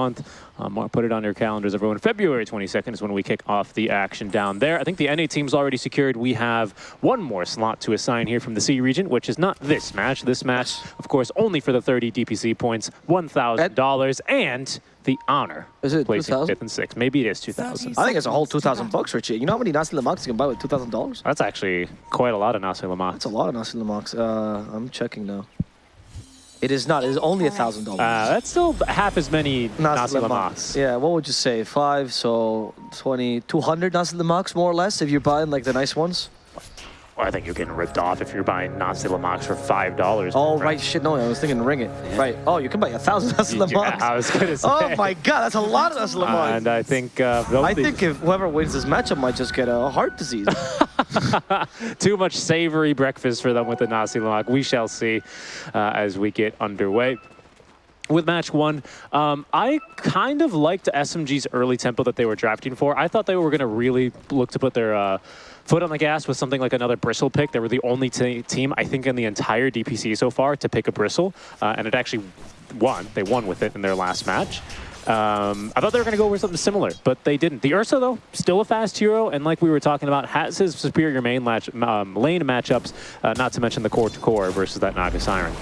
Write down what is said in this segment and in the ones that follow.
month. Um, put it on your calendars, everyone. February 22nd is when we kick off the action down there. I think the NA team's already secured. We have one more slot to assign here from the SEA region, which is not this match. This match, of course, only for the 30 DPC points, $1,000, and the honor. Is it placing 2000? fifth and sixth? Maybe it is 2,000. I think it's a whole 2,000 bucks, Richie. You know how many Nasi Lemaks you can buy with $2,000? That's actually quite a lot of Nasi Lemak. That's a lot of Nasi Lemaks. Uh, I'm checking now. It is not. It is only a thousand dollars. Uh, that's still half as many Nasi Lemaks. Yeah, what would you say? Five, so 20, 200 Nasi Lemaks, more or less, if you're buying like the nice ones? Well, I think you're getting ripped off if you're buying Nasi Lemaks for $5. Oh, right, shit, no, I was thinking ring it. Right. Oh, you can buy a thousand Nasi Yeah, Lemaks. I was gonna say. Oh my god, that's a lot of Nasi Lemaks. and I think uh, I think if whoever wins this matchup might just get a heart disease. Too much savory breakfast for them with the Nasi Lemak. We shall see uh, as we get underway. With match one, um, I kind of liked SMG's early tempo that they were drafting for. I thought they were going to really look to put their uh, foot on the gas with something like another Bristle pick. They were the only te- team, I think, in the entire DPC so far to pick a Bristle, uh, and it actually won. They won with it in their last match. Um, I thought they were going to go with something similar, but they didn't. The Ursa, though, still a fast hero, and like we were talking about, has his superior main um, lane matchups, uh, not to mention the core-to-core versus that Naga Siren.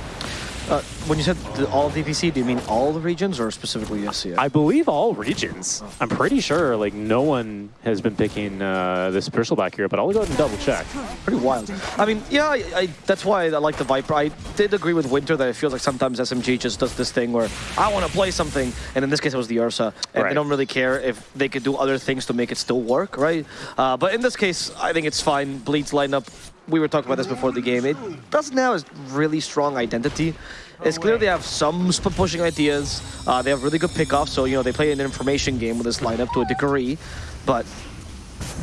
Uh, when you said all DPC, do you mean all the regions or specifically SCS? I believe all regions. I'm pretty sure like no one has been picking uh, this Bristleback here, but I'll go ahead and double check. Pretty wild. I mean, yeah, I, I, that's why I like the Viper. I did agree with Winter that it feels like sometimes SMG just does this thing where I want to play something, and in this case it was the Ursa, and Right. they don't really care if they could do other things to make it still work, right? Uh, but in this case, I think it's fine. Bleed's lineup, we were talking about this before the game. It doesn't have a really strong identity. It's clear they have some pushing ideas. Uh, they have really good pickoffs, so you know they play an information game with this lineup to a degree, but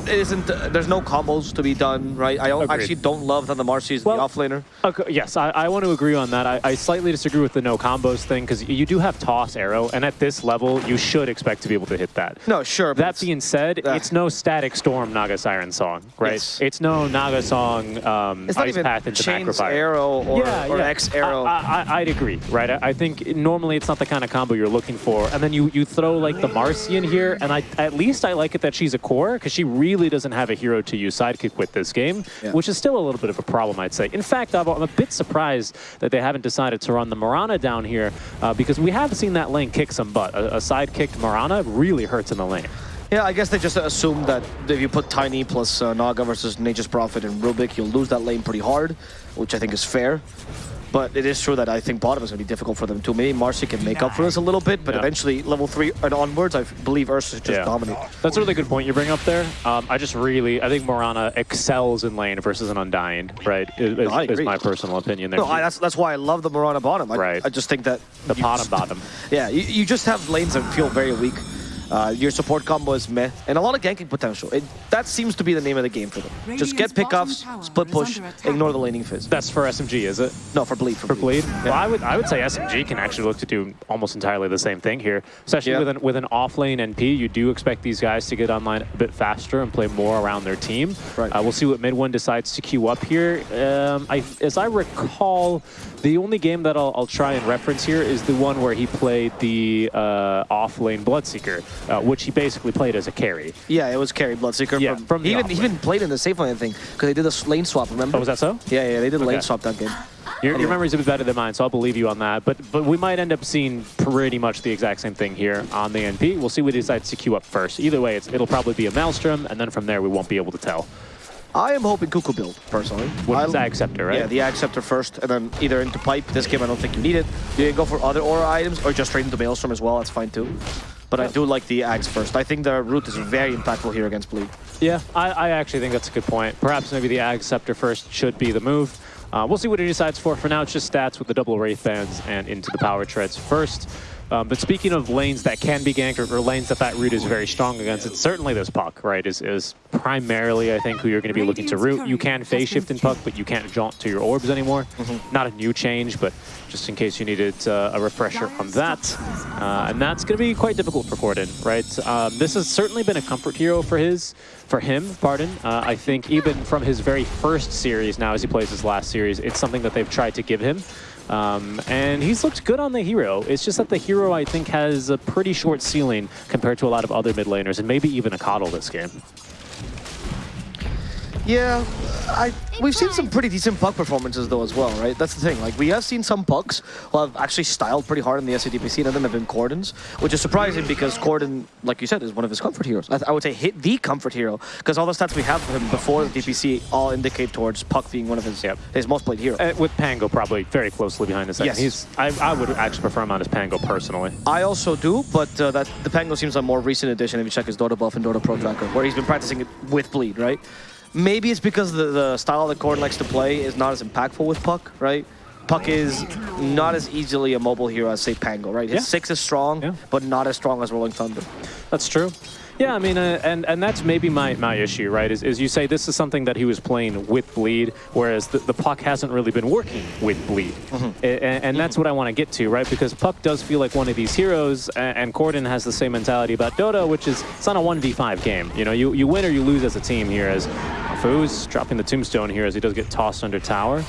isn't. Uh, there's no combos to be done, right? I don't, Agreed. actually don't love that the Marci is Well- the offlaner. Okay, yes, I, I want to agree on that. I, I slightly disagree with the no combos thing because you do have toss arrow, and at this level, you should expect to be able to hit that. No, sure. but That being said, Ah. it's no Static Storm Naga Siren song, right? Yes. It's no Naga song um, it's not Ice even Path into chains Macropyre. arrow or, or X arrow. I, I, I'd agree, right? I, I think normally it's not the kind of combo you're looking for. And then you, you throw like the Marci in here, and I at least I like it that she's a core because she really doesn't have a hero to use sidekick with this game, Yeah. which is still a little bit of a problem, I'd say. In fact, I'm, I'm a bit surprised that they haven't decided to run the Mirana down here uh, because we have seen that lane kick some butt. A, a side-kicked Mirana really hurts in the lane. yeah, I guess they just assumed that if you put Tiny plus uh, Naga versus Nature's Prophet and Rubik, you'll lose that lane pretty hard, which I think is fair. But it is true that I think bottom is going to be difficult for them too. Maybe Marci can make up for this a little bit, but Yeah. eventually level 3 and onwards, I believe Ursa just dominate. That's a really good point you bring up there. Um, I just really, I think Mirana excels in lane versus an Undying, right? Is, is, I is my personal opinion there. No, I, that's, that's why I love the Mirana bottom. I, Right. I just think that... the bottom just- bottom. Yeah, you, you just have lanes that feel very weak. Uh, your support combo is meh, and a lot of ganking potential. It, that seems to be the name of the game for them. Just get pickoffs, split push, ignore the laning phase. That's for SMG, is it? No, for bleed. For, For bleed? Well, I would I would say SMG can actually look to do almost entirely the same thing here, especially Yeah. with an with an off lane NP. You do expect these guys to get online a bit faster and play more around their team. Right. Uh, we'll see what mid one decides to queue up here. Um, I, as I recall, the only game that I'll, I'll try and reference here is the one where he played the uh, off lane Bloodseeker, uh, which he basically played as a carry. Yeah, it was carry Bloodseeker. Yeah, from, from the he even, he even played in the safe lane thing because they did a lane swap. Remember? Oh, was that so? Yeah, yeah, they did a lane swap that game. Your, Anyway. your memory's a bit better than mine, so I'll believe you on that. But but we might end up seeing pretty much the exact same thing here on the NP. We'll see what he decides to queue up first. Either way, it's, it'll probably be a Maelstrom, and then from there we won't be able to tell. I am hoping Cuckoo build personally. With I- the Zag right? Yeah, the Ag Scepter first, and then either into Pipe. This game, I don't think you need it. You can go for other aura items, or just straight into Maelstrom as well. That's fine too. But I do like the Ags first. I think the root is very impactful here against Bleed. Yeah, I, I actually think that's a good point. Perhaps maybe the Ag Scepter first should be the move. Uh, we'll see what he decides for. For now, it's just stats with the double Wraith Bands and into the Power Treads first. Um, but speaking of lanes that can be ganked or, or lanes that that root is very strong against, it's certainly this Puck, right, is, is primarily, I think, who you're going to be looking to root. You can phase shift in Puck, but you can't jaunt to your orbs anymore. Not a new change, but just in case you needed uh, a refresher on that. Uh, and that's going to be quite difficult for Corden, right? Um, this has certainly been a comfort hero for his, for him, pardon. Uh, I think even from his very first series, now as he plays his last series, it's something that they've tried to give him. Um, and he's looked good on the hero. It's just that the hero, I think, has a pretty short ceiling compared to a lot of other mid laners, and maybe even a KotL this game. Yeah, I we've seen some pretty decent puck performances though as well, right? That's the thing. Like we have seen some pucks who have actually styled pretty hard in the SCDP scene, and them have been Corden's, which is surprising because Corden, like you said, is one of his comfort heroes. I, I would say hit the comfort hero because all the stats we have of him before the DPC all indicate towards Puck being one of his Yep. his most played heroes. Uh, with Pango probably very closely behind the. Yes. He's, I, I would actually prefer him on his Pango personally. I also do, but uh, that the Pango seems a more recent addition if you check his Dotabuff and Dota Pro tracker, where he's been practicing it with Bleed, right? Maybe it's because the, the style that Corden likes to play is not as impactful with Puck, right? Puck is not as easily a mobile hero as, say, Pango, right? His Yeah. six is strong, Yeah. but not as strong as Rolling Thunder. That's true. Yeah, I mean, uh, and and that's maybe my, my issue, right? Is, is you say this is something that he was playing with bleed, whereas the, the puck hasn't really been working with bleed, A- and, and that's what I want to get to, right? Because puck does feel like one of these heroes, and Corden has the same mentality about Dota, which is it's not a one v five game. You know, you you win or you lose as a team here. As Foos dropping the tombstone here as he does get tossed under tower.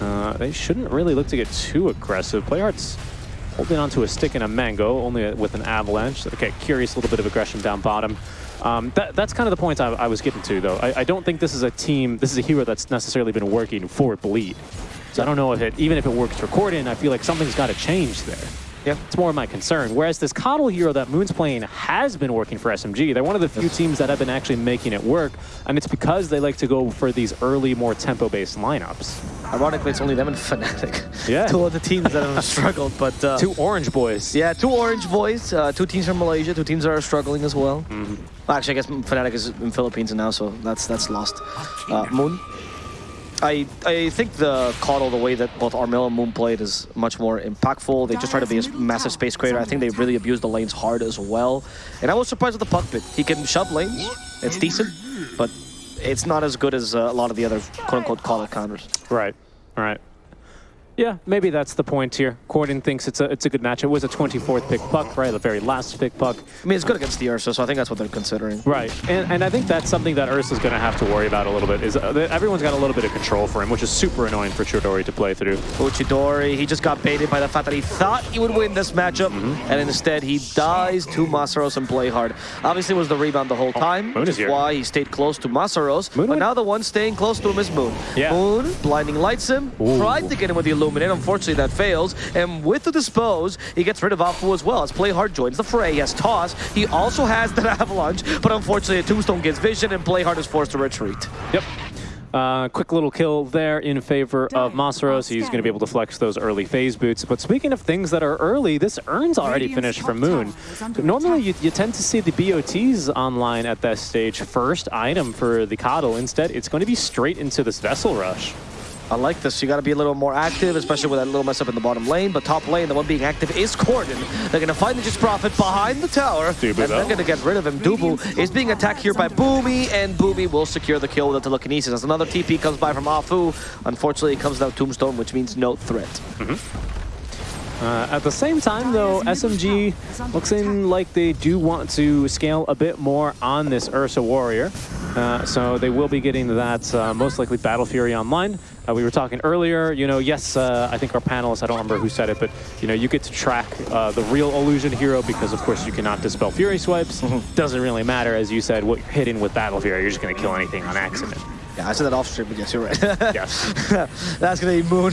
Uh, they shouldn't really look to get too aggressive. Playhard's holding onto a stick and a mango, only with an avalanche. Okay, curious, a little bit of aggression down bottom. Um, that, that's kind of the point I, I was getting to, though. I, I don't think this is a team, this is a hero that's necessarily been working for Bleed. So I don't know if it, even if it works for Corden, I feel like something's got to change there. Yeah. It's more of my concern. Whereas this KotL hero that Moon's playing has been working for SMG. They're one of the few teams that have been actually making it work, and it's because they like to go for these early, more tempo-based lineups. Ironically, it's only them and Fnatic. Yeah. two of the teams that have struggled, but uh, Two Orange Boys. Yeah, two Orange boys, uh, two teams from Malaysia, two teams that are struggling as well. Mm-hmm. Well, actually, I guess Fnatic is in Philippines now, so that's that's lost. Uh, Moon. I I think the KotL, the way that both Armel and Moon played is much more impactful. They just try to be a massive space creator. I think they really abuse the lanes hard as well. And I was surprised with the puck bit. He can shove lanes. It's decent, but it's not as good as uh, a lot of the other quote-unquote KotL counters. Right, right. Yeah, maybe that's the point here. Corden thinks it's a it's a good match. It was a 24th pick puck, right? The very last pick puck. I mean, it's good against the Ursa, so I think that's what they're considering. Right, and, and I think that's something that Ursa's going to have to worry about a little bit. Is uh, everyone's got a little bit of control for him, which is super annoying for Chidori to play through. Uchidori, he just got baited by the fact that he thought he would win this matchup, Mm-hmm. and instead he dies to Masaros and play hard. Obviously, it was the rebound the whole time, Oh, Moon which is here. why he stayed close to Masaros. Moon but now the one staying close to him is Moon. Yeah. Moon, blinding lights him, Ooh. tried to get him with the Illuminate. Unfortunately, that fails. And with the Dispose, he gets rid of Afu as well, as Play Hard joins the fray. He has Toss. He also has the Avalanche, but unfortunately, a Tombstone gets Vision, and Play Hard is forced to retreat. Yep. Uh, quick little kill there in favor of Masaros. He's going to be able to flex those early phase boots. But speaking of things that are early, this Urn's already finished for Moon. Normally, you, you tend to see the BOTs online at that stage first item for the KotL. Instead, it's going to be straight into this Vessel Rush. I like this. You got to be a little more active, especially with that little mess up in the bottom lane. But top lane, the one being active is Corden. They're going to find the Just Prophet behind the tower. Dubu, and they're going to get rid of him. Dubu is being attacked here by Boomy, and Boomy will secure the kill with the telekinesis. As another TP comes by from Afu, unfortunately, it comes down Tombstone, which means no threat. Mm-hmm. Uh, at the same time, though, SMG looks in like they do want to scale a bit more on this Ursa Warrior. Uh, so they will be getting that uh, most likely Battle Fury online. Uh, we were talking earlier, you know, yes, uh, I think our panelists, I don't remember who said it, but, you know, you get to track uh, the real Illusion hero because, of course, you cannot dispel Fury swipes. Doesn't really matter, as you said, what you're hitting with Battle Fury. You're just going to kill anything on accident. Yeah, I said that off stream, but yes, you're right. Yes. That's going to be Moon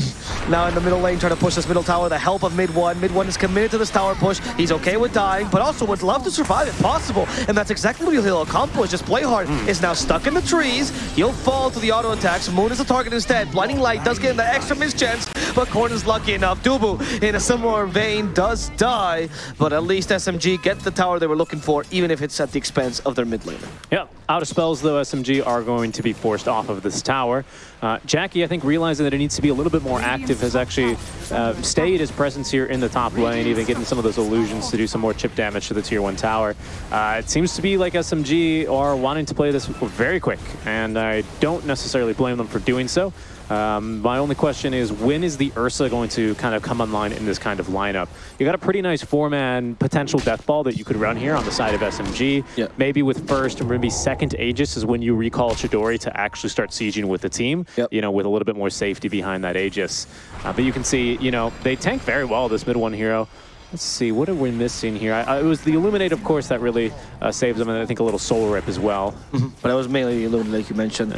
now in the middle lane trying to push this middle tower. The help of mid one. Mid one is committed to this tower push. He's okay with dying, but also would love to survive if possible. And that's exactly what he'll accomplish. Just play hard. Hmm. Is now stuck in the trees. He'll fall to the auto attacks. Moon is the target instead. Blinding light does get him the extra miss chance, but Korn is lucky enough. Dubu, in a similar vein, does die, but at least SMG get the tower they were looking for, even if it's at the expense of their mid laner. Yeah, out of spells though, SMG are going to be forced off of this tower. Uh, Jackie, I think, realizing that it needs to be a little bit more active, has actually uh, stayed his presence here in the top lane, even getting some of those illusions to do some more chip damage to the tier one tower. Uh, it seems to be like SMG are wanting to play this very quick, and I don't necessarily blame them for doing so. Um, my only question is, when is the Ursa going to kind of come online in this kind of lineup? You got a pretty nice four-man potential death ball that you could run here on the side of SMG. Yeah. Maybe with first or maybe second Aegis is when you recall Chidori to actually start sieging with the team, Yep. you know, with a little bit more safety behind that Aegis. Uh, but you can see, you know, they tank very well, this mid one hero. Let's see, what are we missing here? I, I, it was the Illuminate, of course, that really uh, saves them, and I think a little Soul Rip as well. But it was mainly Illuminate, like you mentioned.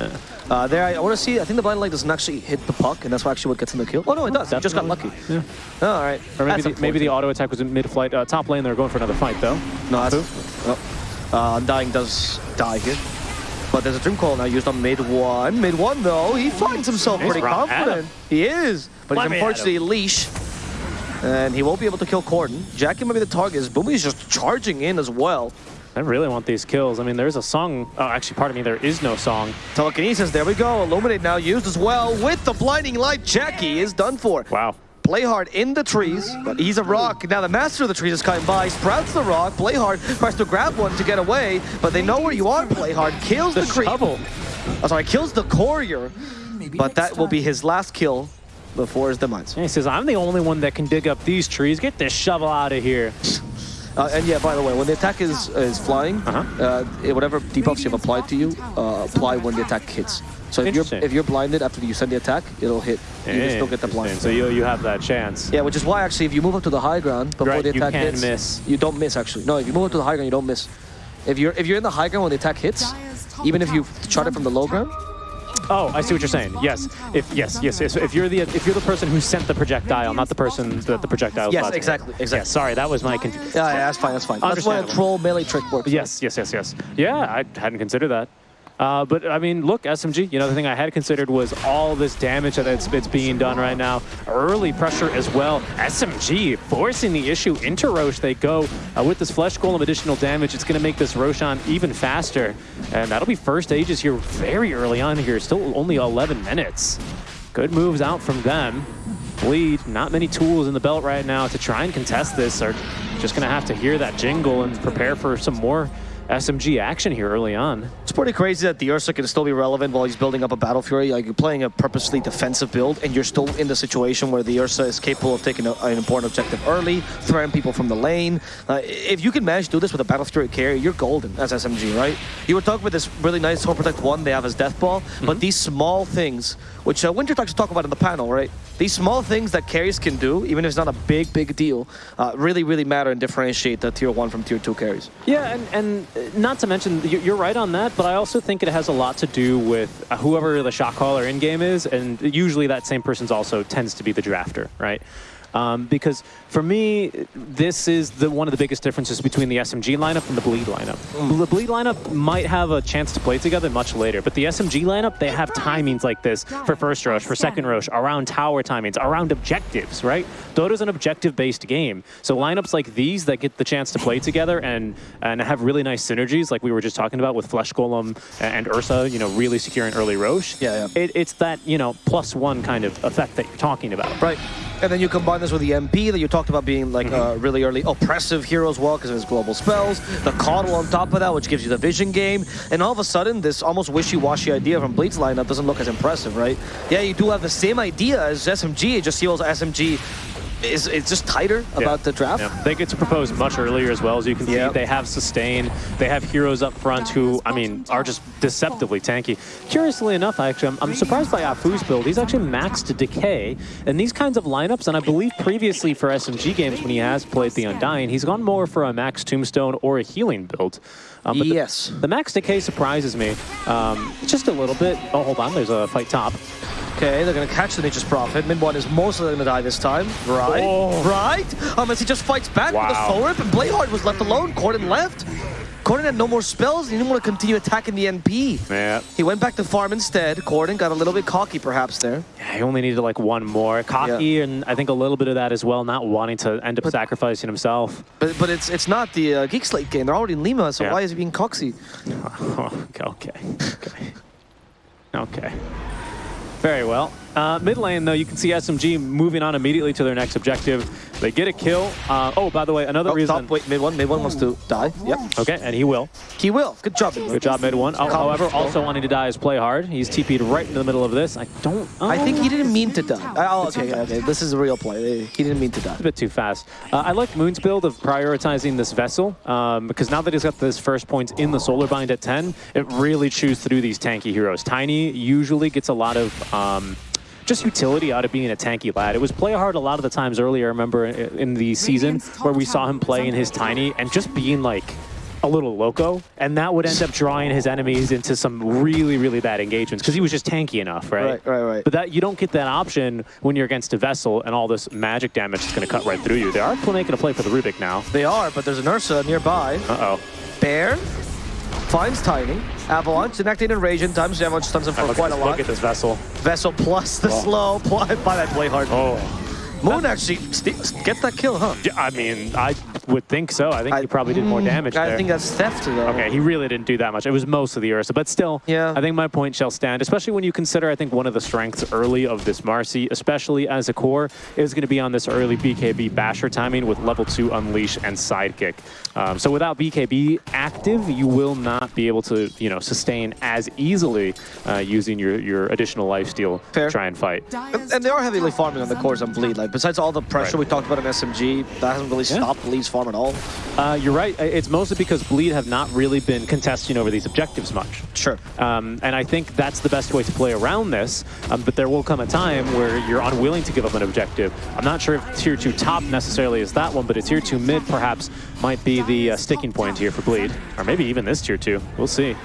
Uh, there, I, I want to see, I think the blind light doesn't actually hit the puck, and that's what actually what gets him the kill. Oh, no, it does. He just got lucky. Yeah. Oh, all right. Or maybe the, maybe the auto attack was in mid-flight. Uh, top lane, they're going for another fight, though. No, that's... Oh. Uh, Undying does die here. But there's a Dream Coil now used on mid one. Mid one, though, he finds himself He's pretty right at confident. He is. But Let he's me at him. unfortunately leash. And he won't be able to kill Corden. Jackie might be the target. Boomy's just charging in as well. I really want these kills. I mean, there's a song. Oh, actually, pardon me, there is no song. Telekinesis, there we go. Illuminate now used as well with the blinding light. Jackie is done for. Wow. Play hard in the trees, but he's a rock. Now the master of the trees is coming by, sprouts the rock. Play hard tries to grab one to get away, but they know where you are. Play hard kills the, The creep. shovel. Oh, sorry, kills the courier, but that will be his last kill before his demise. And he says, I'm the only one that can dig up these trees. Get this shovel out of here. Uh, and yeah, by the way, when the attack is is flying, Uh-huh. uh whatever debuffs you've applied to you, uh, apply when the attack hits. So if you're if you're blinded after you send the attack, it'll hit. You can still get the blind. So you, you have that chance. Yeah, which is why actually if you move up to the high ground before Right, the you attack can't hits, miss. you don't miss actually. No, if you move up to the high ground, you don't miss. If you're if you're in the high ground when the attack hits, even if you shot it from the low ground, Oh, I see what you're saying. Yes. If yes, yes, yes. If you're the if you're the person who sent the projectile, not the person that the projectile. was Yes, exactly, exactly. Yeah, sorry, that was my confusion. yeah, yeah, that's fine, that's fine. That's why a troll melee trick works. Yes, yes, yes, yes. Yeah, I hadn't considered that. Uh, but I mean, look, SMG. You know, the thing I had considered was all this damage that it's, being done right now. Early pressure as well. SMG forcing the issue into Rosh. They go uh, with this flesh golem additional damage. It's going to make this Roshan even faster, and that'll be first Aegis here very early on here. Still only 11 minutes. Good moves out from them. Bleed, not many tools in the belt right now to try and contest this. Are just going to have to hear that jingle and prepare for some more SMG action here early on. It's pretty crazy that the Ursa can still be relevant while he's building up a Battle Fury. Like you're playing a purposely defensive build, and you're still in the situation where the Ursa is capable of taking a, an important objective early, throwing people from the lane. Uh, if you can manage to do this with a Battle Fury carry, you're golden as SMG, right? You were talking about this really nice Home Protect 1 they have as Death Ball, but these small things, which uh, Winter talks to talk about in the panel, right? These small things that carries can do, even if it's not a big, big deal, uh, really, really matter and differentiate the Tier 1 from Tier 2 carries. Yeah, and, and uh, not to mention, you- you're right on that, but I also think it has a lot to do with uh, whoever the shot caller in game is, and usually that same person's also tends to be the drafter, right? Um, because for me, this is the one of the biggest differences between the SMG lineup and the Bleed lineup. The Bleed lineup might have a chance to play together much later, but the SMG lineup, they have timings like this for first rush, for second rush, around tower timings, around objectives, right? Dota's an objective-based game, so lineups like these that get the chance to play together and and have really nice synergies, like we were just talking about with Flesh Golem and Ursa, you know, really securing early Rosh. Yeah, yeah. It, it's that you know plus one kind of effect that you're talking about. Right. And then you combine this with the NP that you talked about being like a really early oppressive hero as well because of his global spells. The KotL on top of that, which gives you the vision game. And all of a sudden, this almost wishy-washy idea from Bleed's lineup doesn't look as impressive, right? Yeah, you do have the same idea as SMG. It just feels SMG is it's just tighter about the draft. Yeah. They get to propose much earlier as well, as you can Yeah. see. They have sustain. They have heroes up front who, I mean, are just deceptively tanky. Curiously enough, actually, I'm, I'm surprised by Afu's build. He's actually maxed Decay. And these kinds of lineups, and I believe previously for SMG games when he has played the Undying, he's gone more for a max Tombstone or a healing build. Um, but the- Yes. The, max Decay surprises me um, just a little bit. Oh, hold on. There's a fight top. Okay, they're gonna catch the Nature's Prophet. Mid one is mostly gonna die this time. Right. Oh. Right? Um, as he just fights back with a Wow. soul rip, and Playhard was left alone. Corden left. Corden had no more spells. He didn't want to continue attacking the NP. Yeah. He went back to farm instead. Corden got a little bit cocky perhaps there. Yeah, he only needed like one more. Cocky, and I think a little bit of that as well, not wanting to end up sacrificing himself. But but it's it's not the uh, Geek Slate game. They're already in Lima, so Yeah. why is he being coxy? okay, okay, okay. Very well. Uh, mid lane, though, you can see SMG moving on immediately to their next objective. They get a kill. Uh, oh, by the way, another Oh, reason. top, wait, mid one, mid one wants to die. Yep. Okay, and he will. He will. Good job. mid. Good job, mid one. Oh, however, also wanting to die is play hard. He's TP'd right in the middle of this. I don't. Oh, I think he didn't mean to die. Oh, okay, okay. This is a real play. He didn't mean to die. a bit too fast. Uh, I like Moon's build of prioritizing this vessel um, because now that he's got this first point in the solar bind at 10, it really chews through these tanky heroes. Tiny usually gets a lot of um, just utility out of being a tanky lad. It was play hard a lot of the times earlier. I remember in the season where we saw him play in his tiny and just being like a little loco, and that would end up drawing his enemies into some really, really bad engagements because he was just tanky enough, right? Right, right, right. But that you don't get that option when you're against a vessel and all this magic damage is going to cut right through you. They are pl- making a play for the Rubik now. They are, but there's an Ursa nearby. Uh-oh. Bear finds Tiny. Avalanche, enacting Invasion, times Avalanche stuns him for quite a lot. look at this vessel. Vessel plus the slow, pl- by that play hard. Oh. Moon actually st- get that kill, huh? Yeah, I mean, I would think so. I think I- he probably did more Mm, damage I there. think that's theft, though. Okay, he really didn't do that much. It was most of the Ursa, but still, Yeah. I think my point shall stand, especially when you consider, I think, one of the strengths early of this Marci, especially as a core, is going to be on this early BKB basher timing with level 2 Unleash and Sidekick. Um, so without BKB active, you will not be able to, you know, sustain as easily uh, using your, your additional lifesteal Fair. to try and fight. And, and they are heavily farming on the cores on Bleed. Like, besides all the pressure Right. we talked about in SMG, that hasn't really Yeah. stopped Bleed's farm at all. Uh, you're right. It's mostly because Bleed have not really been contesting over these objectives much. Sure. Um, and I think that's the best way to play around this. Um, but there will come a time where you're unwilling to give up an objective. I'm not sure if tier 2 top necessarily is that one, but a tier 2 mid perhaps might be the uh, sticking point here for Bleed. Or maybe even this tier 2. We'll see.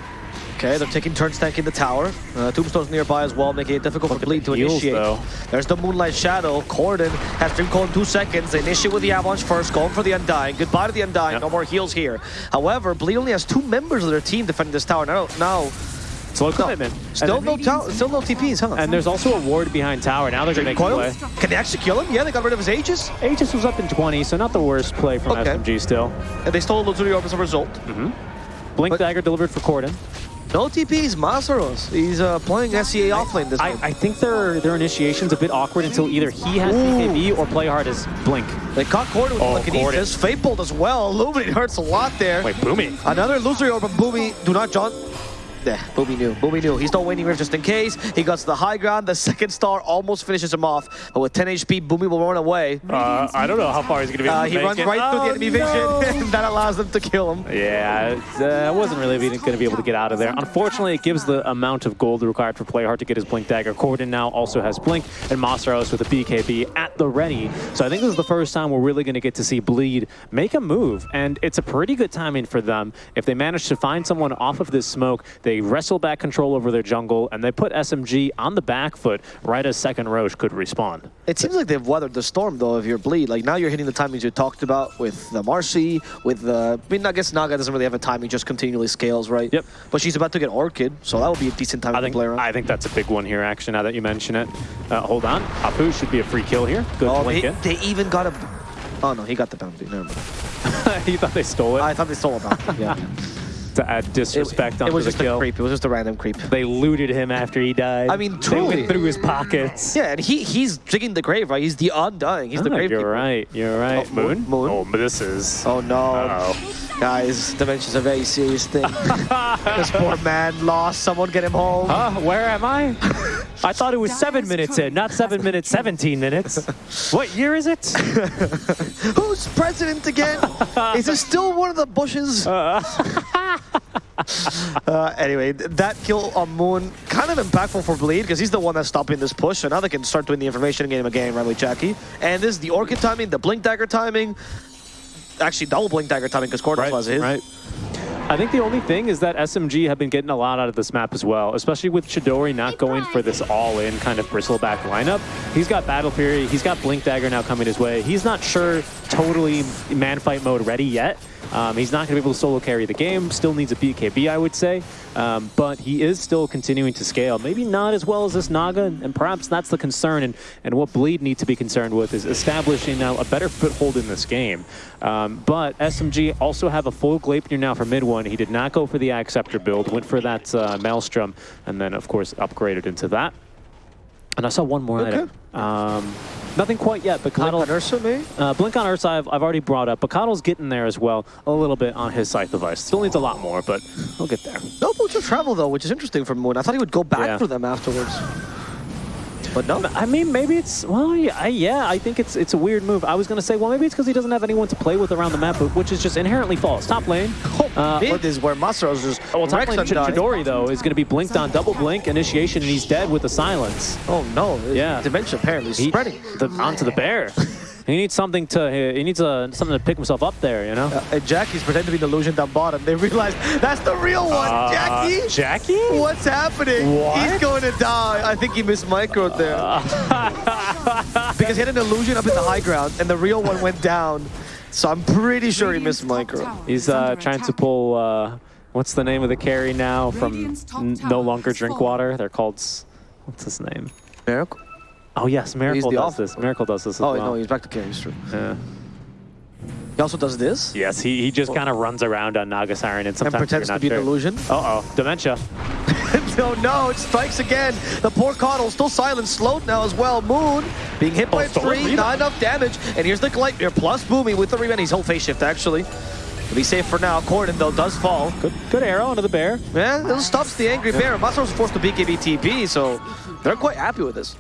Okay, they're taking turns tanking the tower. Uh, Tombstone's nearby as well, making it difficult Look for Bleed to heals, initiate. though. There's the Moonlight Shadow. Corden has Dream Coil in two seconds. They initiate with the Avalanche first, going for the Undying. Goodbye to the Undying. Yep. No more heals here. However, Bleed only has two members of their team defending this tower. Now, now Slow commitment. still no, still no TPs, huh? and there's also a ward behind tower. Now they're going to make a play. Can they actually kill him? Yeah, they got rid of his Aegis. Aegis was up in 20, so not the worst play from Okay. SMG still. And they stole Luzuri Orb as a result. Blink But- Dagger delivered for Corden. No TPs, Masaros. He's uh, playing SEA offlane this I, game. I think their their initiation's a bit awkward until either he has BKB or play hard as Blink. They caught Corden with Oh, telekinesis. Fade Bolt as well. Illuminate hurts a lot there. Wait, Boomy. Another loser over Boomy. Do not John. Yeah, Boomy knew. Boomy knew. He's not waiting here just in case. He got to the high ground. The second star almost finishes him off. But with 10 HP, Boomy will run away. Uh, I don't know how far he's going to be able Uh, to he make runs it. right through the Oh, enemy no. vision. and that allows them to kill him. Yeah, it's, uh, I wasn't really going to be able to get out of there. Unfortunately, it gives the amount of gold required for Playhard to get his Blink Dagger. Corden now also has Blink, and Masaros with a BKB at the ready. So I think this is the first time we're really going to get to see Bleed make a move, and it's a pretty good timing for them. If they manage to find someone off of this smoke, they wrestle back control over their jungle, and they put SMG on the back foot right as second Rosh could respond. It seems like they've weathered the storm, though, if you're bleed. Like, now you're hitting the timings you talked about with the Marci, with the... I mean, I guess Naga doesn't really have a timing, just continually scales, right? Yep. But she's about to get Orchid, so that would be a decent time I to think play around. I think that's a big one here, actually, now that you mention it. Uh, hold on. Apu should be a free kill here. Good oh, they, they even got a... Oh, no, he got the bounty. Never mind. you thought they stole it I thought they stole a bounty, yeah. to add It, disrespect it onto was the just a creep. It was just a random creep. They looted him after he died. I mean, They truly. went through his pockets. Yeah, and he he's digging the grave, right? He's the undying. He's the Ah, grave you're keeper. right. You're right. Oh, Moon? Moon? Oh, but this is. Oh, no. Uh-oh. Guys, dementia's a very serious thing. this poor man lost. Someone get him home. Huh? Where am I? I thought it was seven minutes in, not seven minutes, 17 minutes. What year is it? Who's president again? Is it still one of the Bushes? Uh, Uh, anyway, that kill on Moon, kind of impactful for Bleed, because he's the one that's stopping this push, so now they can start doing the information game again, right with Jackie. And this is the Orchid timing, the Blink Dagger timing, actually double Blink Dagger timing, because Corden was his. right. I think the only thing is that SMG have been getting a lot out of this map as well, especially with Chidori not going for this all-in kind of bristleback lineup. He's got Battle Fury, he's got Blink Dagger now coming his way. He's not sure totally man fight mode ready yet. Um, he's not going to be able to solo carry the game, still needs a BKB, I would say. Um, but he is still continuing to scale. Maybe not as well as this Naga, and perhaps that's the concern. And, and what Bleed need to be concerned with is establishing now a better foothold in this game. Um, but SMG also have a full Gleipnir now for mid one. He did not go for the Acceptor build, went for that uh, Maelstrom, and then, of course, upgraded into that. And I saw one more Okay. item. Um, nothing quite yet, but Blink on Ursa, maybe? uh, Blink on Ursa I've, I've already brought up, but KotL's getting there as well a little bit on his Scythe of Vyse. Still needs a lot more, but he'll get there. No boots of travel, though, which is interesting for Moon. I thought he would go back Yeah. for them afterwards. But no. I mean, maybe it's well, yeah, I, yeah. I think it's it's a weird move. I was gonna say, well, maybe it's because he doesn't have anyone to play with around the map, which is just inherently false. Top lane, uh, Mid is where Masaro's just oh, well, top lane Ch- Chidori though is gonna be blinked on double blink initiation, and he's dead with the silence. Oh no, Yeah. Dementia apparently is spreading. the, onto the bear. he needs something to he needs uh, something to pick himself up there, you know. Uh, and Jackie's pretending to be an illusion down bottom. They realize that's the real one, Uh, Jackie! Jackie? What's happening? What? He's going to die. I think he missed micro there. because he had an illusion up in the high ground, and the real one went down. So I'm pretty sure he missed micro. He's uh, trying to pull. Uh, what's the name of the carry now from No Longer Drink. Water? They're called. What's his name? Miracle? Oh yes, Miracle does this. Miracle does this as Oh, well. no, he's back to carry. True. Yeah. He also does this Yes, he, he just kind of runs around on Naga Siren and and sometimes pretends you're to be an sure. illusion. Uh oh, dementia. no, no, it strikes again. The poor KotL still silent, slowed now as well. Moon being hit by Oh, tree, rebound. not enough damage. And here's the Gleipnir plus Boomy with the rebound. He's whole face shift actually. But he's safe for now. Corden though does fall. Good, good arrow into the bear. Yeah, it stops the angry bear. Masaro's forced to BKB TP, so they're quite happy with this.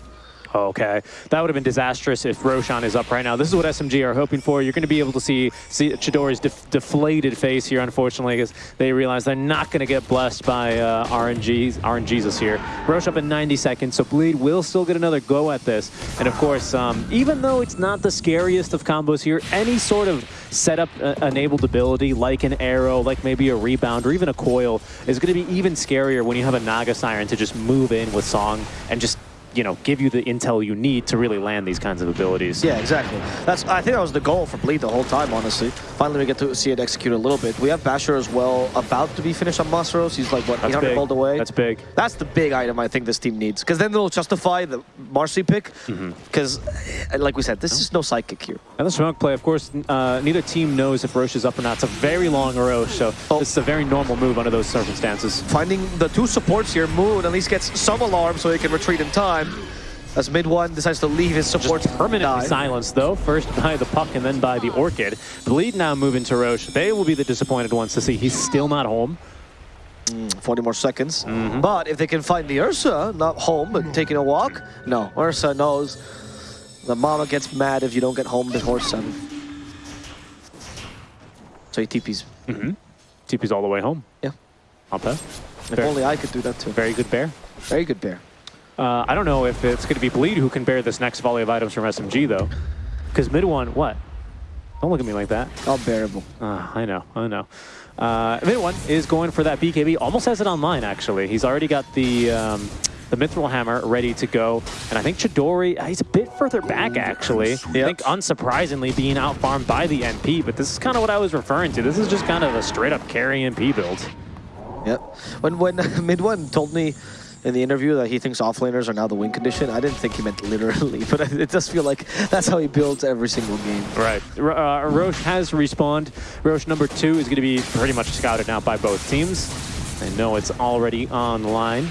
Okay, that would have been disastrous if Roshan is up right now. This is what SMG are hoping for. You're going to be able to see, see Chidori's def deflated face here, unfortunately, because they realize they're not going to get blessed by uh, RNGs, RNGesus here. Rosh up in 90 seconds, so Bleed will still get another go at this. And of course, um, even though it's not the scariest of combos here, any sort of setup-enabled ability, like an arrow, like maybe a rebound, or even a coil, is going to be even scarier when you have a Naga Siren to just move in with Song and just you know, give you the intel you need to really land these kinds of abilities. Yeah, exactly. That's I think that was the goal for Bleed the whole time, honestly. Finally, we get to see it execute a little bit. We have Basher as well, about to be finished on Masaros. He's like, what, That's 800 big. gold away? That's big. That's the big item I think this team needs. Because then they'll justify the Marci pick. Mm-hmm. Because, like we said, this is no psychic here. And the smoke play, of course, uh, neither team knows if Rosh is up or not. It's a very long Rosh, so Oh. this is a very normal move under those circumstances. Finding the two supports here, Moon at least gets some alarm so he can retreat in time. As mid one decides to leave his supports Permanently die. silenced, though, first by the Puck and then by the Orchid. Bleed now moving to Rosh. They will be the disappointed ones to see he's still not home. 40 more seconds. Mm-hmm. But if they can find the Ursa, not home, but taking a walk, no. Ursa knows the mama gets mad if you don't get home before 7. So he TPs. TP's all the way home. Yeah. Not bad. If only I could do that too. Very good bear. Very good bear. Uh, I don't know if it's going to be Bleed who can bear this next volley of items from SMG, though. Because mid one, what? Don't look at me like that. Unbearable. Ah, I know, I know. Uh, mid one is going for that BKB. Almost has it online, actually. He's already got the um, the Mithril Hammer ready to go. And I think Chidori, uh, he's a bit further back, actually. I think, unsurprisingly, being outfarmed by the NP. But this is kind of what I was referring to. This is just kind of a straight-up carry NP build. Yep. When when mid one told me in the interview that he thinks offlaners are now the win condition, I didn't think he meant literally, but it does feel like that's how he builds every single game. Right. R- Uh, Rosh has respawned. Rosh number two is going to be pretty much scouted out by both teams. I know it's already online.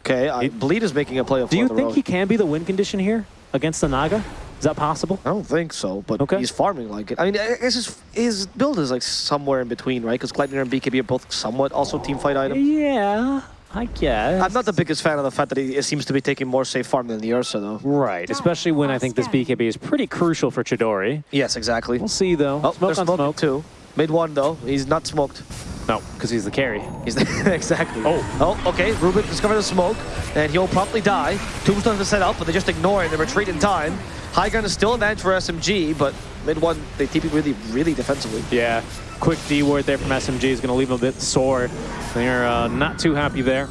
Okay, I, Bleed is making a play of Do you the think road. he can be the win condition here against the Naga? Is that possible? I don't think so, but Okay. he's farming like it. I mean, I guess his, his build is like somewhere in between, right? Because Gleipnir and BKB are both somewhat also team fight items. Yeah, I guess. I'm not the biggest fan of the fact that he seems to be taking more safe farm than the Ursa, though. Right, especially when I think this BKB is pretty crucial for Chidori. Yes, exactly. We'll see, though. Oh, smoke there's on smoke smoke. too. Mid one though, he's not smoked. No, because he's the carry. He's exactly. Oh. Oh, okay. Rubik discovers the smoke, and he'll promptly die. Tombstone to set up, but they just ignore it and retreat in time. High gun is still advantage for SMG, but mid one they TP really, really defensively. Yeah, quick D word there from SMG is going to leave them a bit sore. They're uh, not too happy there.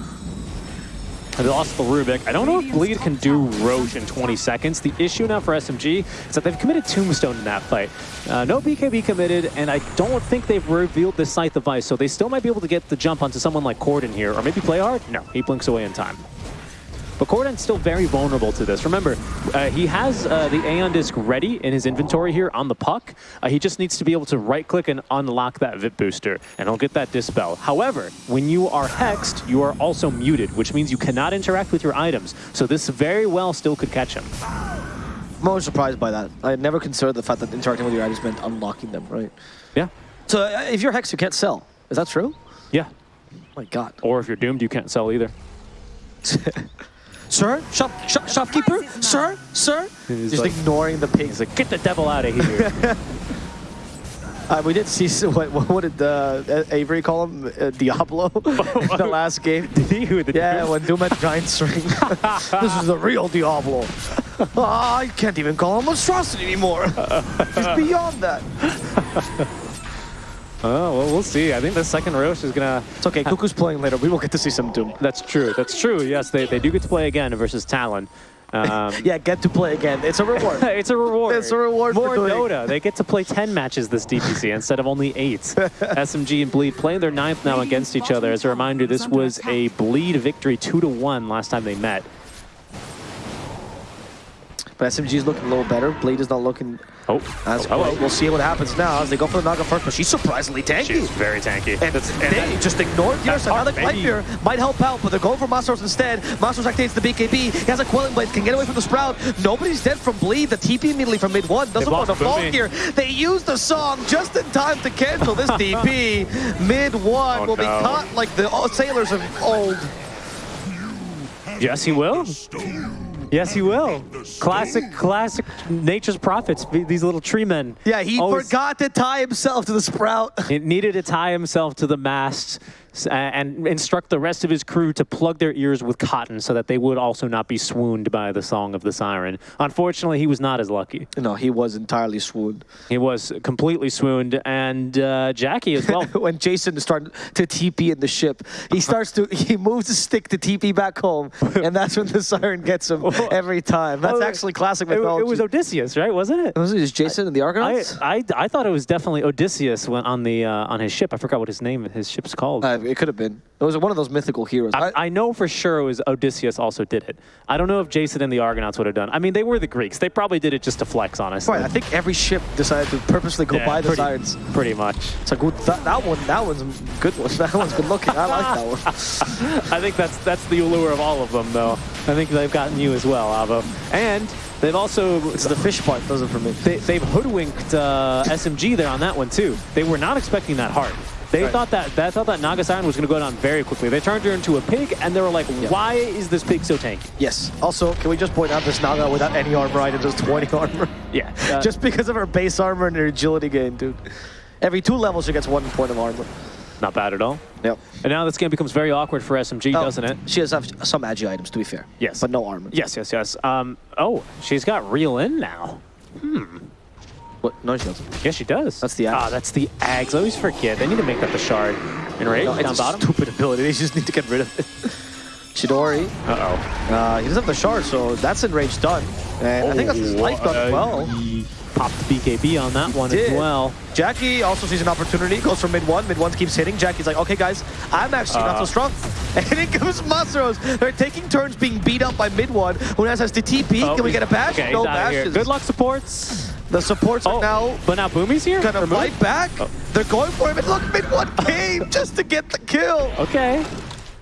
They lost the Rubik. I don't know if Bleed can do Rosh in 20 seconds. The issue now for SMG is that they've committed Tombstone in that fight. Uh, no BKB committed, and I don't think they've revealed the Scythe of Vyse, so they still might be able to get the jump onto someone like Corden here, or maybe play hard. No, he blinks away in time. But Corden's still very vulnerable to this. Remember, uh, he has uh, the Aeon Disc ready in his inventory here on the puck. Uh, he just needs to be able to right-click and unlock that VIP booster, and he'll get that Dispel. However, when you are hexed, you are also muted, which means you cannot interact with your items. So this very well still could catch him. I'm always surprised by that. I had never considered the fact that interacting with your items meant unlocking them, right? Yeah. So uh, if you're hexed, you can't sell. Is that true? Yeah. my god. Or if you're doomed, you can't sell either. Sir? Shop, shop, shopkeeper? Sir? Sir? He's Just like- ignoring the pigs. He's like, get the devil out of here. Uh, we did see, s- what, what did uh, Avery call him? Uh, Diablo? in the last game. Did he? Who, the Yeah, Doom? when Doom had giant string. this is the real Diablo. I can't even call him monstrosity anymore. He's beyond that. Oh, well, we'll see. I think the second Rosh is going to... It's okay, Cuckoo's playing later. We will get to see some Doom. That's true. That's true. Yes, they, they do get to play again versus Talon. Um, Yeah, get to play again. It's a reward. It's a reward. It's a reward for More doing- Dota. They get to play 10 matches this DPC instead of only 8. SMG and Bleed playing their ninth now against each other. As a reminder, this was a Bleed victory 2 to 1 last time they met. But SMG is looking a little better. Blade is not looking Oh, as oh, great. We'll see what happens now as they go for the Naga first, but she's surprisingly tanky. She's very tanky. And and they that- just ignored that's Ursa. Now the hard, maybe. Might help out, but they're going for Masaros instead. Masaros activates the BKB. He has a Quelling Blade, can get away from the Sprout. Nobody's dead from Bleed. The TP immediately from mid one. Doesn't want to fall here. They use the song just in time to cancel this DP. mid one Oh, will be caught like the oh, sailors of old. Yes, he will. Yes, he will. Classic, classic Nature's Prophets, these little tree men. Yeah, he Always- forgot to tie himself to the Sprout. He needed to tie himself to the mast and instruct the rest of his crew to plug their ears with cotton so that they would also not be swooned by the song of the siren. Unfortunately, he was not as lucky. No, he was entirely swooned. He was completely swooned, and uh, Jackie as well. when Jason is starting to TP in the ship, he starts to he moves his stick to TP back home, and that's when the siren gets him every time. That's Oh, actually classic It, mythology. it was Odysseus, right? Wasn't it? was it just Jason and the I, Argonauts? I, I thought it was definitely Odysseus when on the uh, on his ship. I forgot what his name his ship's called. Uh, it could have been. It was one of those mythical heroes. I, I know for sure it was Odysseus also did it. I don't know if Jason and the Argonauts would have done. I mean, they were the Greeks. They probably did it just to flex, honestly. right, I think every ship decided to purposely go Yeah, by the pretty, sirens. Pretty much. It's a good. That, that one. That one's a good one. That one's good looking. I like that one. I think that's that's the allure of all of them, though. I think they've gotten you as well, Avo. And they've also It's the fish part does it for me. they, they've hoodwinked uh, SMG there on that one too. They were not expecting that hard. They Right. thought that they thought that Naga Siren was going to go down very quickly. They turned her into a pig, and they were like, "Why is this pig so tanky?" Yes. Also, can we just point out this Naga without any armor item does 20 armor? Yeah, uh, just because of her base armor and her agility gain, dude. Every two levels, she gets one point of armor. not bad at all. Yep. And now this game becomes very awkward for SMG, Oh, doesn't it? She does have some agi items, to be fair. Yes. But no armor. Yes, yes, yes. Um, oh, she's got reel in now. What? No, she doesn't. Yes, she does. That's the Ah, that's the Ags. I always forget. They need to make that the shard. Enrage No, down bottom. stupid ability. They just need to get rid of it. Chidori. Uh-oh. Uh, he doesn't have the shard, so that's enraged done. And I think that's his life done as Uh, well. he Popped BKB on that one did. as well. Jackie also sees an opportunity, goes for mid one. Mid one keeps hitting. Jackie's like, okay, guys, I'm actually not so Uh. strong. And it comes Masaros. They're taking turns being beat up by mid one. Who has has the TP? Oh, Can we get a bash? Okay, no he's bashes. Good luck, supports. The supports Oh, are now but now Boomy's here? gonna fight back. Oh. They're going for him. And look, mid one came just to get the kill. Okay.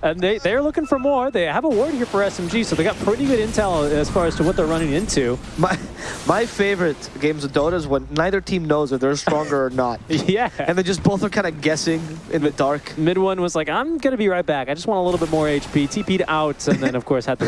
And they, they're looking for more. They have a ward here for SMG, so they got pretty good intel as far as to what they're running into. My my favorite games of Dota is when neither team knows if they're stronger or not. Yeah. And they just both are kind of guessing in the dark. Mid one was like, I'm going to be right back. I just want a little bit more HP. TP'd out, and then, of course, had the,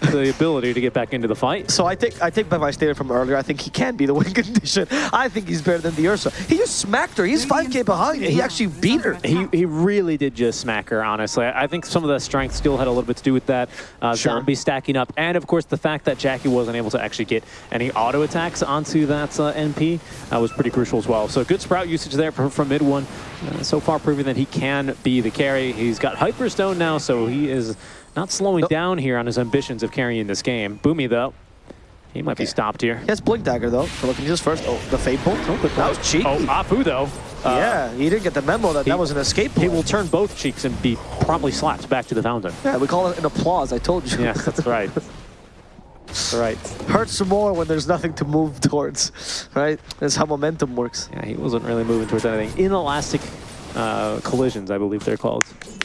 the, the ability to get back into the fight. So I take I take back my statement from earlier. I think he can be the win condition. I think he's better than the Ursa. He just smacked her. He's 5k behind. He actually beat her. He, he really did just smack her, honestly. I I think some of the strength still had a little bit to do with that. Uh, Sure. Zombie stacking up. And, of course, the fact that Jackie wasn't able to actually get any auto attacks onto that uh, NP uh, was pretty crucial as well. So good Sprout usage there from, from mid one. Uh, so far proving that he can be the carry. He's got Hyperstone now, so he is not slowing Nope. down here on his ambitions of carrying this game. Boomy, though, he might be stopped here. He has Blink Dagger though. So looking just first. Oh, the Fade Bolt. Oh, that was cheeky. Oh, Apu, though. Uh, yeah, he didn't get the memo that he- that was an escape He will turn both cheeks and be promptly slapped back to the fountain. Yeah, we call it an applause, I told you. Yes, that's right. That's right. Hurts more when there's nothing to move towards, right? That's how momentum works. Yeah, he wasn't really moving towards anything. Inelastic uh, collisions, I believe they're called.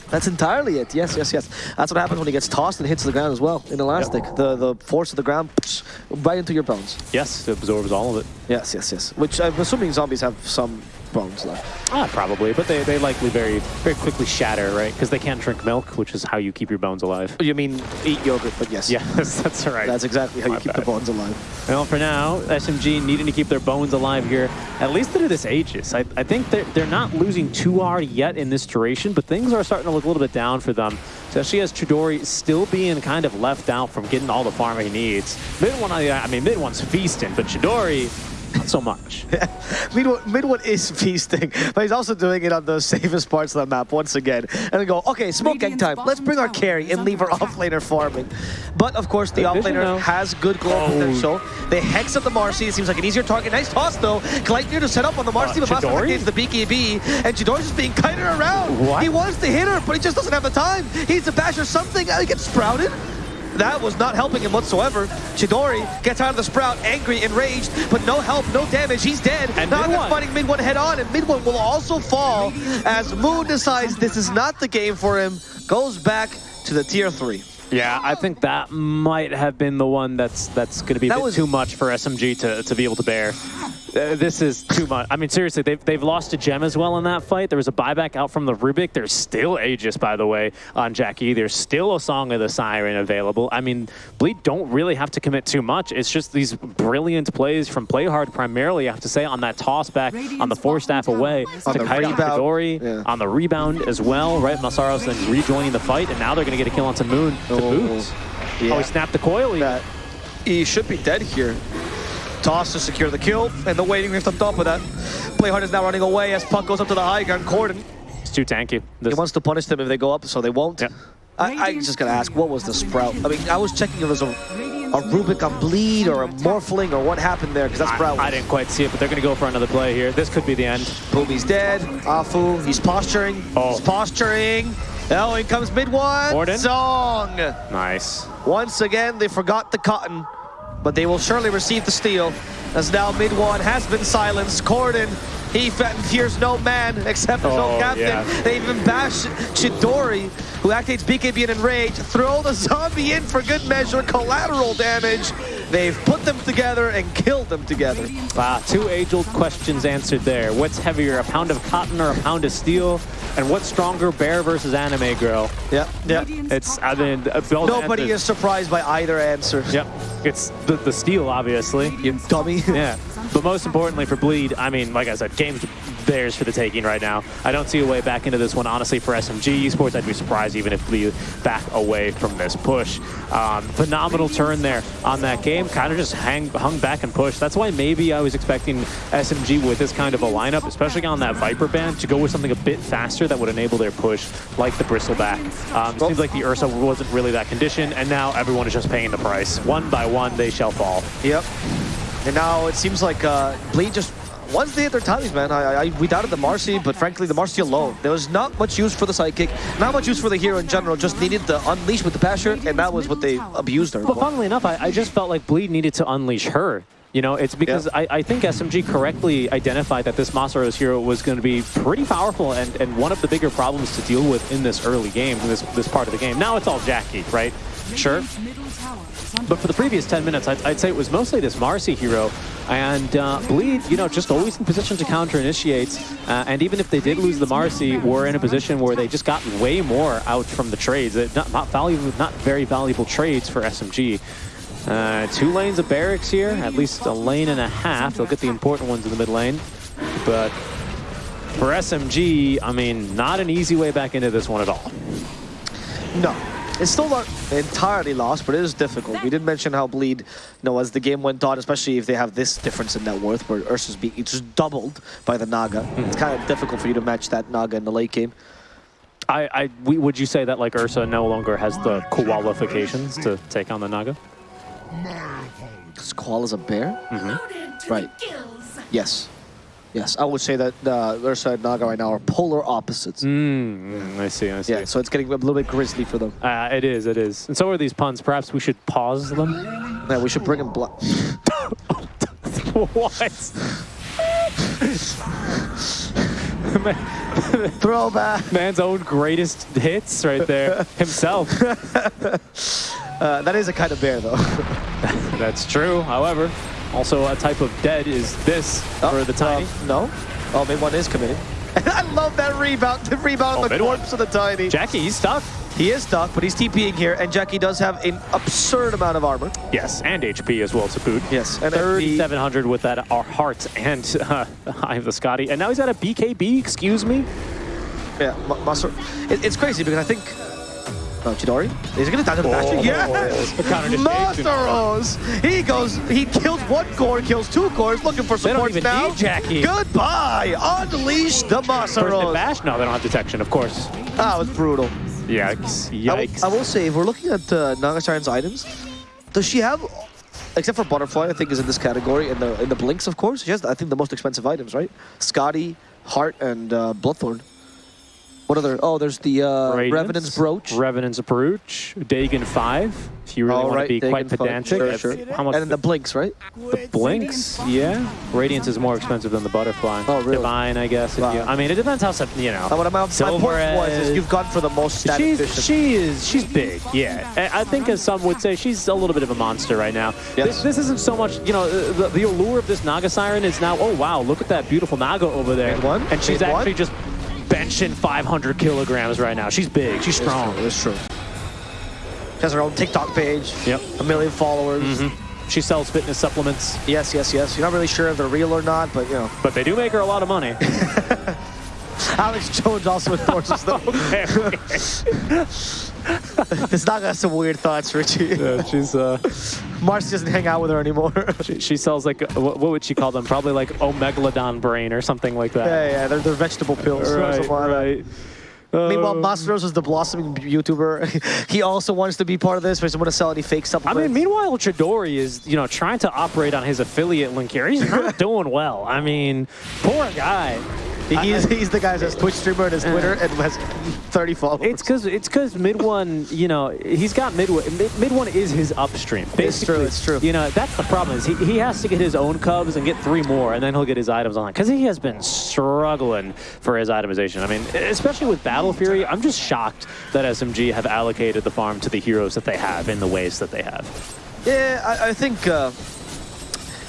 That's entirely it. Yes, yes, yes. That's what happens when he gets tossed and hits the ground as well. In elastic, the the force of the ground psh, right into your bones. Yes, it absorbs all of it. Yes, yes, yes. Which I'm assuming zombies have some bones left. Ah, probably, but they, they likely very very quickly shatter, right? Because they can't drink milk, which is how you keep your bones alive. You mean eat yogurt? But yes. Yes, that's right. That's exactly how My you keep bad. the bones alive. Well, for now, SMG needing to keep their bones alive here, at least through this Aegis. I, I think they're, they're not losing too hard yet in this duration, but things are starting to look a little bit down for them, especially as Chidori still being kind of left out from getting all the farm he needs. Mid one, I, I mean, mid one's feasting, but Chidori, not so much. Mid one, is feasting, but he's also doing it on the safest parts of the map once again. And they go, okay, smoke gang time. Let's bring our carry and leave our offlaner farming. But of course, the offlaner has good glow Oh. potential. They hex up the Marci. It seems like an easier target. Nice toss though. Gleipnir to set up on the Marci, Uh, but Master the BKB, and Chidori's just being kited around. What? He wants to hit her, but he just doesn't have the time. He needs to bash or something. Uh, He gets sprouted. That was not helping him whatsoever. Chidori gets out of the sprout, angry, enraged, but no help, no damage. He's dead. And now they're fighting mid one head on, and mid one will also fall as Moon decides this is not the game for him. Goes back to the tier three. Yeah, I think that might have been the one that's that's going to be a That bit was- too much for SMG to, to be able to bear. Uh, this is too much. I mean, seriously, they've, they've lost to Gem as well in that fight. There was a buyback out from the Rubik. There's still Aegis, by the way, on Jackie. There's still a Song of the Siren available. I mean, Bleed don't really have to commit too much. It's just these brilliant plays from Playhard primarily, I have to say, on that toss back, on the force staff away, is to under kite out rebound. Chidori, Yeah. on the rebound as well, right? Masaros then rejoining the fight, and now they're going to get a kill onto Moon to Oh, boot. Oh, he snapped the coil. He should be dead here. Toss to secure the kill, and the waiting rift on top of that. Playhard is now running away as Puck goes up to the high ground. Corden, It's too tanky. This, he wants to punish them if they go up, so they won't. Yep. I, I just gotta ask, what was the sprout? I mean, I was checking if it was a, a Rubik on bleed or a Morphling or what happened there, because that sprout I, I didn't quite see it, but they're going to go for another play here. This could be the end. Boomy's dead. Afu, he's posturing. Oh. He's posturing. Oh, in comes mid one. Song. Nice. Once again, they forgot the cotton, but they will surely receive the steal. As now mid one has been silenced. Corden, he fears no man except his Oh, own captain. yeah. They even bash Chidori, who activates BKB and Enrage, throw the zombie in for good measure, collateral damage. They've put them together and killed them together. Wow, two age-old questions answered there. What's heavier, a pound of cotton or a pound of steel? And what's stronger, bear versus anime girl? Yep, yep. It's, I mean, uh, both Nobody answers- is surprised by either answer. Yep, it's the, the steel, obviously. You dummy. Yeah, but most importantly for Bleed, I mean, like I said, game's theirs for the taking right now. I don't see a way back into this one, honestly, for SMG Esports. I'd be surprised even if Bleed back away from this push. Um, phenomenal turn there on that game, kind of just hang, hung back and pushed. That's why maybe I was expecting SMG with this kind of a lineup, especially on that Viper band, to go with something a bit faster that would enable their push, like the Bristleback. Um, seems like the Ursa wasn't really that condition, and now everyone is just paying the price. One by one, they shall fall. Yep. And now it seems like uh, Bleed just once they hit their tallies, man. I, I we doubted the Marci, but frankly, the Marci alone, there was not much use for the sidekick, not much use for the hero in general. Just needed the unleash with the Basher, and that was what they abused her. But funnily enough, I, I just felt like Bleed needed to unleash her. You know, it's because Yeah. I, I think SMG correctly identified that this Masaros hero was going to be pretty powerful and, and one of the bigger problems to deal with in this early game, in this, this part of the game. Now it's all Jackie, right? Sure. But for the previous 10 minutes, I'd, I'd say it was mostly this Marci hero. And uh, Bleed, you know, just always in position to counter-initiate. Uh, and even if they did lose the Marci, were in a position where they just got way more out from the trades. Not, not, valuable, not very valuable trades for SMG. Uh, two lanes of barracks here, at least a lane and a half. They'll get the important ones in the mid lane. But for SMG, I mean, not an easy way back into this one at all. No. It's still not entirely lost, but it is difficult. We did mention how Bleed, you know, as the game went on, especially if they have this difference in net worth, where Ursa's being it's just doubled by the Naga. It's kind of difficult for you to match that Naga in the late game. I, I we, would you say that like Ursa no longer has the qualifications to take on the Naga? Because Koala's a bear? Mm-hmm. Right. Yes. Yes, I would say that uh, Ursa and Naga right now are polar opposites. Mm, I see, I see. Yeah, so it's getting a little bit grisly for them. Uh, it is, it is. And so are these puns. Perhaps we should pause them? Yeah, we should bring them blood. what? Throwback. Man's own greatest hits right there. Himself. Uh, that is a kind of bear, though. That's true. However, also a type of dead is this for the tiny. Uh, no. Oh, mid one is committing. I love that rebound. The rebound Oh, on the mid one. corpse of the tiny. Jackie, he's stuck. He is stuck, but he's TPing here, and Jackie does have an absurd amount of armor. Yes, and HP as well to boot. Yes, and 3,700 with that uh, heart and uh, Eye of the Skadi. And now he's at a BKB, excuse me? Yeah, Ma- It, it's crazy because I think. Oh, Chidori? Is he gonna die to the Bastion? Yes! The. Masaros! He goes, he kills one core, kills two cores, looking for They don't support even now. need Jackie. Goodbye! Unleash the First hit Masaros! bash? No, they don't have detection, of course. That was brutal. Yikes. I will, Yikes. I will say, if we're looking at uh, Naga Siren's items, does she have, except for Butterfly, I think is in this category, and the in the Blinks, of course, she has, I think, the most expensive items, right? Skadi, Heart, and uh, Bloodthorn. What other? Oh, there's the uh, Radiance, Revenant's Brooch. Revenant's Brooch. Dagon 5, if you really want right, to be quite Dagon five, pedantic. sure, sure. How much and then the Blinks, right? The Blinks, yeah. Radiance is more expensive than the Butterfly. Oh, really? Divine, I guess. If Wow. you, I mean, it depends how, some- you know. Uh, what my, my Silver point was is Edge. you've gone for the most stat She's, efficient. she is, she's big, yeah. I I think as some would say, she's a little bit of a monster right now. Yes. This, this isn't so much, you know, the, the allure of this Naga Siren is now, oh wow, look at that beautiful Naga over there. Made one, And she's made one. actually just benching 500 kilograms right now. She's big, she's strong. It's true. She has her own TikTok page. Yep. A million followers. Mm-hmm. She sells fitness supplements, Yes, yes, yes. You're not really sure if they're real or not, but you know. but they do make her a lot of money. Alex Jones also endorses them. okay, okay. this dog has some weird thoughts, Richie. Yeah, she's, uh, Marci doesn't hang out with her anymore. she, she sells like, uh, what, what would she call them? Probably like Omegalodon brain or something like that. yeah, yeah, they're, they're vegetable pills. or Right, something like that. right. Meanwhile, Uh, Masaros is the blossoming YouTuber. he also wants to be part of this, but he doesn't want to sell any fake stuff? I mean, meanwhile, Chidori is, you know, trying to operate on his affiliate link here. He's not doing well. I mean, poor guy. He's, he's the guy that's Twitch streamer and his Twitter and has 30 followers. It's because it's because mid one, you know, he's got mid one. Mid, mid one is his upstream. It's Basically, true, it's true. You know, that's the problem is he, he has to get his own cubs and get three more, and then he'll get his items on. Because he has been struggling for his itemization. I mean, especially with Battle Fury, I'm just shocked that SMG have allocated the farm to the heroes that they have in the ways that they have. Yeah, I, I think uh,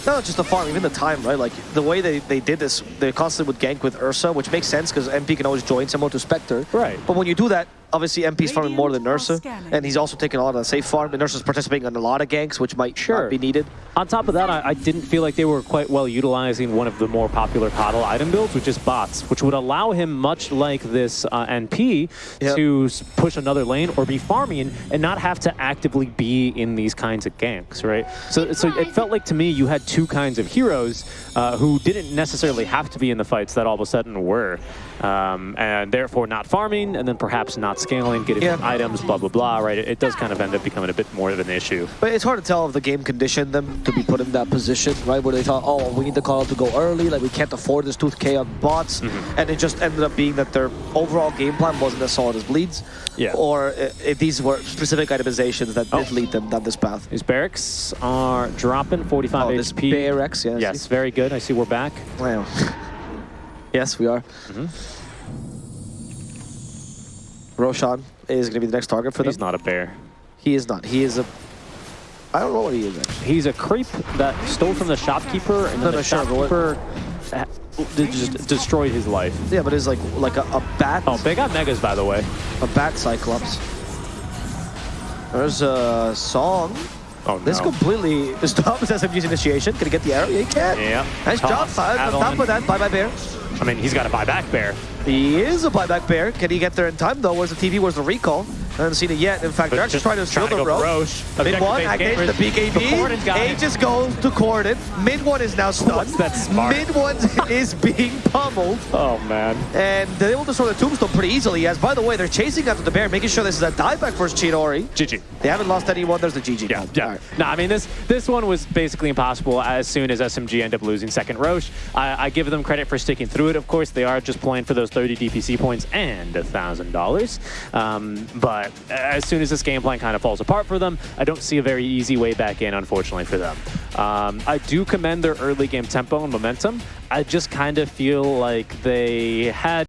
not just the farm, even the time, right? Like the way they, they did this, they constantly would gank with Ursa, which makes sense because NP can always join someone to Spectre. Right. But when you do that, obviously NP's farming more than Ursa, and he's also taking a lot of the safe farm, and Ursa's participating in a lot of ganks, which might Sure. not be needed. On top of that, I, I didn't feel like they were quite well utilizing one of the more popular Coddle item builds, which is bots, which would allow him, much like this uh, NP, Yep. to push another lane or be farming and not have to actively be in these kinds of ganks, right? So, so it felt like to me you had two kinds of heroes uh, who didn't necessarily have to be in the fights that all of a sudden were, um, and therefore not farming, and then perhaps not scaling, getting Yeah. items, blah blah blah, right? It, it does kind of end up becoming a bit more of an issue. But it's hard to tell if the game conditioned them to be put in that position, right? Where they thought, oh, we need the call to go early, like we can't afford this 2k on bots. Mm-hmm. And it just ended up being that their overall game plan wasn't as solid as Bleeds. Yeah. Or i- if these were specific itemizations that did Oh. lead them down this path. These barracks are dropping 45 Oh, this HP. Bear yeah. Yes, very good. I see we're back. Wow. yes, we are. Mm-hmm. Roshan is going to be the next target for them. He's not a bear. He is not. He is a. I don't know what he is actually. He's a creep that stole from the shopkeeper, and No, then the sure, shopkeeper just destroyed his life. Yeah, but it's like like a, a bat. Oh, they got megas, by the way. A bat cyclops. There's a song. Oh, This no. completely stops SMG's initiation. Can he get the arrow? Yeah, he can. Yeah. Nice job, Toss, Faz. On top of that, bye bye bear. I mean, he's got a buyback bear. He is a buyback bear. Can he get there in time though? Where's the TV? Where's the recall? Haven't seen it yet. In fact, they're actually trying to steal the to go for rope. Rosh. Mid one, activates the gamers. The Corden BKB. Aegis goes to Corden. Mid one is now stunned. What's that smart? Mid one is being pummeled. Oh, man. And they're able to destroy the tombstone pretty easily. As by the way, they're chasing after the bear, making sure this is a dieback for Chidori. GG. They haven't lost anyone. There's the GG. Yeah, yeah. Right. No, I mean this this one was basically impossible as soon as SMG end up losing second Rosh. I, I give them credit for sticking through it. Of course, they are just playing for those 30 DPC points and a thousand dollars. Um, But as soon as this game plan kind of falls apart for them, I don't see a very easy way back in, unfortunately for them. Um, I do commend their early game tempo and momentum. I just kind of feel like they had